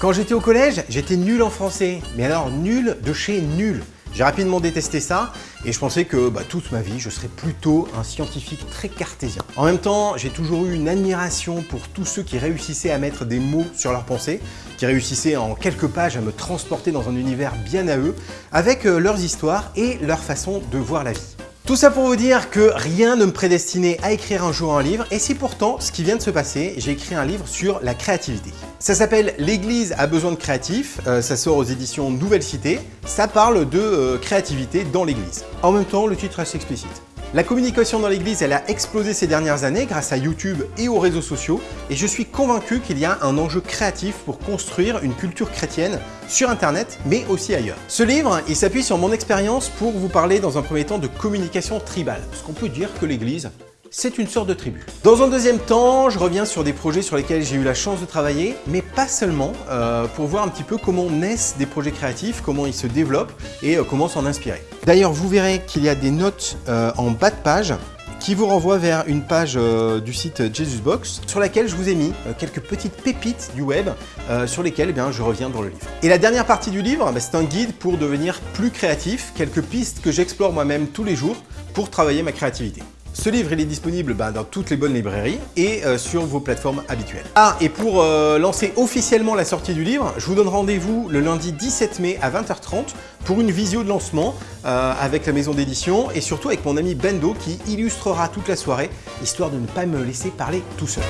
Quand j'étais au collège, j'étais nul en français, mais alors nul de chez nul. J'ai rapidement détesté ça et je pensais que bah, toute ma vie, je serais plutôt un scientifique très cartésien. En même temps, j'ai toujours eu une admiration pour tous ceux qui réussissaient à mettre des mots sur leurs pensées, qui réussissaient en quelques pages à me transporter dans un univers bien à eux, avec euh, leurs histoires et leur façon de voir la vie. Tout ça pour vous dire que rien ne me prédestinait à écrire un jour un livre et c'est pourtant ce qui vient de se passer. J'ai écrit un livre sur la créativité. Ça s'appelle L'église a besoin de créatifs, euh, ça sort aux éditions Nouvelle Cité. Ça parle de euh, créativité dans l'église. En même temps, le titre est assez explicite. La communication dans l'église, elle a explosé ces dernières années grâce à YouTube et aux réseaux sociaux et je suis convaincu qu'il y a un enjeu créatif pour construire une culture chrétienne sur internet mais aussi ailleurs. Ce livre, il s'appuie sur mon expérience pour vous parler dans un premier temps de communication tribale, parce qu'on peut dire que l'église, c'est une sorte de tribu. Dans un deuxième temps, je reviens sur des projets sur lesquels j'ai eu la chance de travailler, mais pas seulement, euh, pour voir un petit peu comment naissent des projets créatifs, comment ils se développent et euh, comment s'en inspirer. D'ailleurs, vous verrez qu'il y a des notes euh, en bas de page qui vous renvoient vers une page du site Jesusbox sur laquelle je vous ai mis quelques petites pépites du web sur lesquelles eh bien, je reviens dans le livre. Et la dernière partie du livre, bah, c'est un guide pour devenir plus créatif, quelques pistes que j'explore moi-même tous les jours pour travailler ma créativité. Ce livre, est disponible bah, dans toutes les bonnes librairies et euh, sur vos plateformes habituelles. Ah, et pour euh, lancer officiellement la sortie du livre, je vous donne rendez-vous le lundi 17 mai à 20h30 pour une visio de lancement euh, avec la maison d'édition et surtout avec mon ami Bendo qui illustrera toute la soirée, histoire de ne pas me laisser parler tout seul.